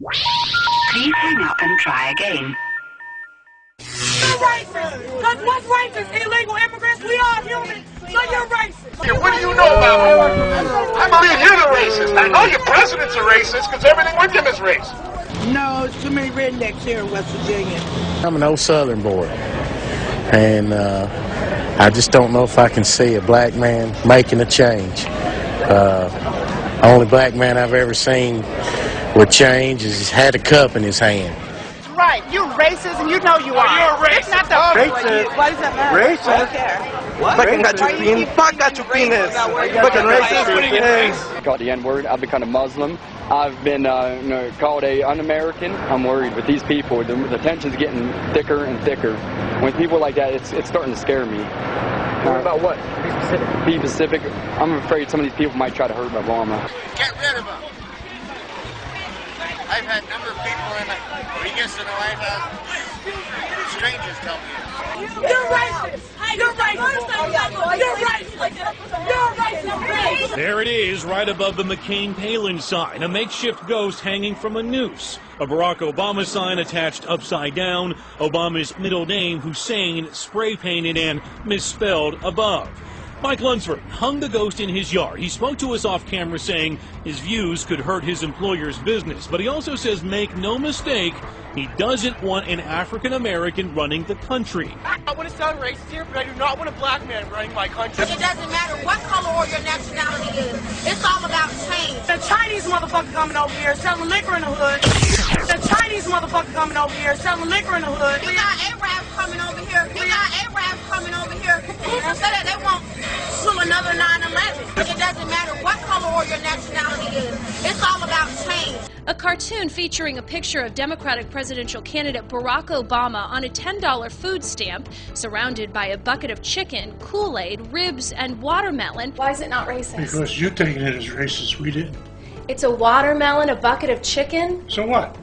Please hang up and try again. You're racist. Because what's racist? Illegal immigrants. We all human. So you're racist. Yeah, what do you know about it? I believe you're the racist. I know your president's a racist because everything with him is racist. No, it's too many rednecks here in West Virginia. I'm an old Southern boy, and uh, I just don't know if I can see a black man making a change. Uh, only black man I've ever seen with change is he's had a cup in his hand. Right, you're racist and you know you are. you're a It's not the Racist. Why does that matter? Racist. I don't care. Fucking got Why your do you pin. keep Fuck got your racist penis. about where you're Fucking from? racist. called the N-word. I've become a Muslim. I've been uh, you know, called a un-American. I'm worried with these people. The, the tension's getting thicker and thicker. With people like that, it's, it's starting to scare me. Worried about what? Be specific. Be Pacific. I'm afraid some of these people might try to hurt Obama. Get rid of him. I've had a number of people in it. When he gets to the White House, uh, strangers tell me this. You're racist. You're racist. You're racist. You're racist. There it is, right above the McCain Palin sign, a makeshift ghost hanging from a noose. A Barack Obama sign attached upside down, Obama's middle name, Hussein, spray painted and misspelled above. Mike Lunsford hung the ghost in his yard. He spoke to us off camera saying his views could hurt his employer's business, but he also says make no mistake, he doesn't want an African American running the country. I want to sound racist here, but I do not want a black man running my country. It doesn't matter what color or your nationality is. It's all about change. The Chinese motherfucker coming over here selling liquor in the hood. The Chinese motherfucker coming over here selling liquor in the hood. You got Arabs coming over here. You got Arabs coming over here. Who's to say that they won't sue another 9-11? It doesn't matter what color or your nationality is. It's all about change. A cartoon featuring a picture of Democratic presidential candidate Barack Obama on a $10 food stamp, surrounded by a bucket of chicken, Kool Aid, ribs, and watermelon. Why is it not racist? Because you're taking it as racist, we didn't. It's a watermelon, a bucket of chicken. So what?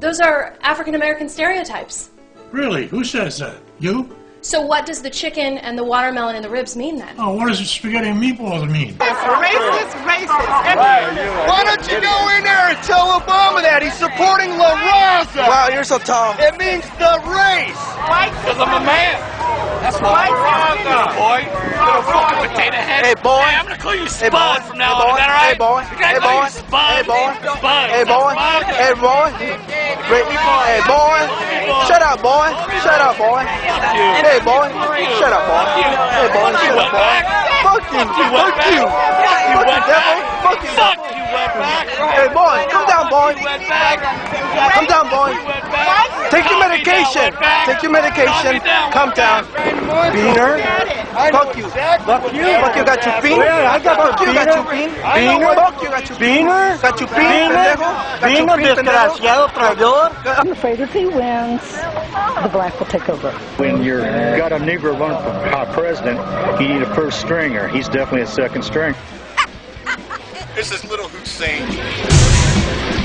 Those are African American stereotypes. Really? Who says that? You? So, what does the chicken and the watermelon and the ribs mean then? Oh, what does spaghetti and meatballs mean? Racist, racist. Why don't you go in there and tell Obama that he's supporting La Raza? Wow, you're so tall. It means the race. Because I'm a man. That's why I'm boy. Little fucking potato head. Hey, boy. Hey, I'm gonna call you Spud Hey, Spud boy. from now Hey, on. Is that boy. alright? Hey, boy. You gotta Hey, call boy. you Spud. Hey, boy. Spud. Hey, boy. Spud. Hey, boy. Hey, boy. Shut up, boy. Shut up, boy. Hey, boy. Shut up, boy. Hey, boy. Shut up, boy. Fuck you. Fuck you. Fuck you, devil. Fuck you. Fuck you, wetback. Hey, boy. Come down, boy. Come down, boy. Take your medication. Take your medication. Come down. Beaner. Fuck you. Fuck you. Fuck you. Got your bean. I got fuck you. Got your bean. Beaner. Fuck you. Got your beaner. Got your bean. Pendejo. Got your bean. Desgraciado traidor. I'm afraid if he wins, the black will take over. When you're got a Negro running for president, you need a first stringer. He's definitely a second string. This is Little Hussein.